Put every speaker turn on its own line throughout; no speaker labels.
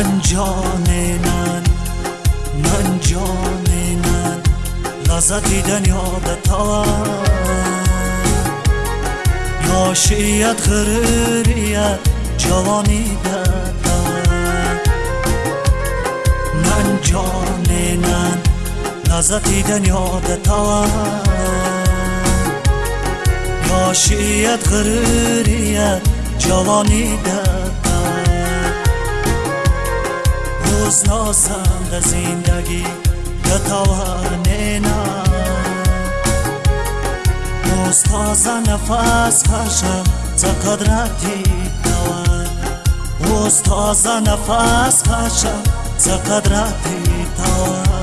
من جان من من جان من لذت دنیادتان یاشیت غریریت جوانی دادن من جان من لذت تا یاشیت غریریت جوانی دادن روز ناسم در زندگی بتوانینا روز تازه نفس کشم ز قدرتی توان روز تازه نفس کشم ز قدرتی توان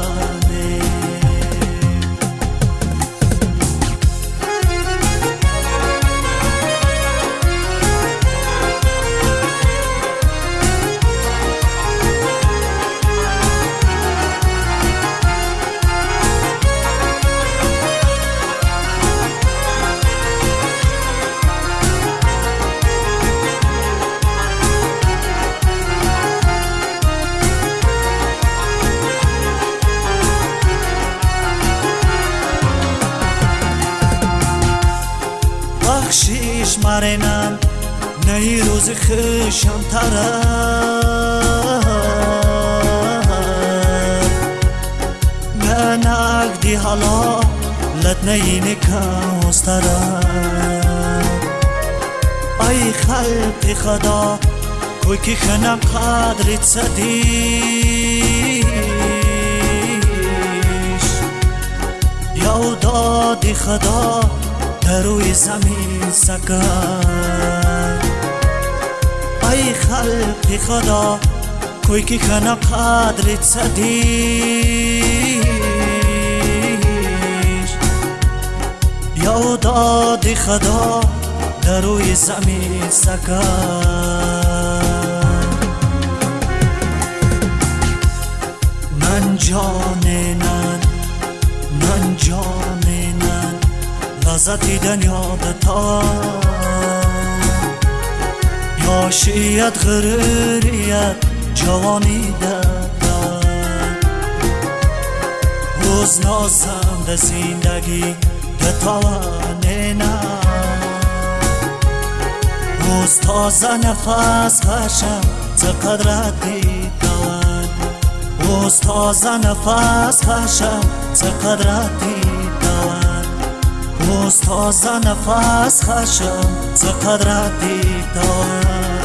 بخشیش مرینم نهی روز خشم تره ننگ دی حالا لد نینی کاستره ای خلق خدا کوی که خنم قدرت یا دادی خدا روی زمین سکن ای خلق خدا کوی که خنا قدرت سدیش یا داد خدا در روی زمین سکن من جاننن لذتی دنیا تا یاشیت غریریت جوانی دتا روز نازم ده زندگی بتوانه نه روز تازه نفس کشم ز قدرتی توان روز تازه نفس ز قدرتی توان روز تازه نفس خشم ز قدرتی توان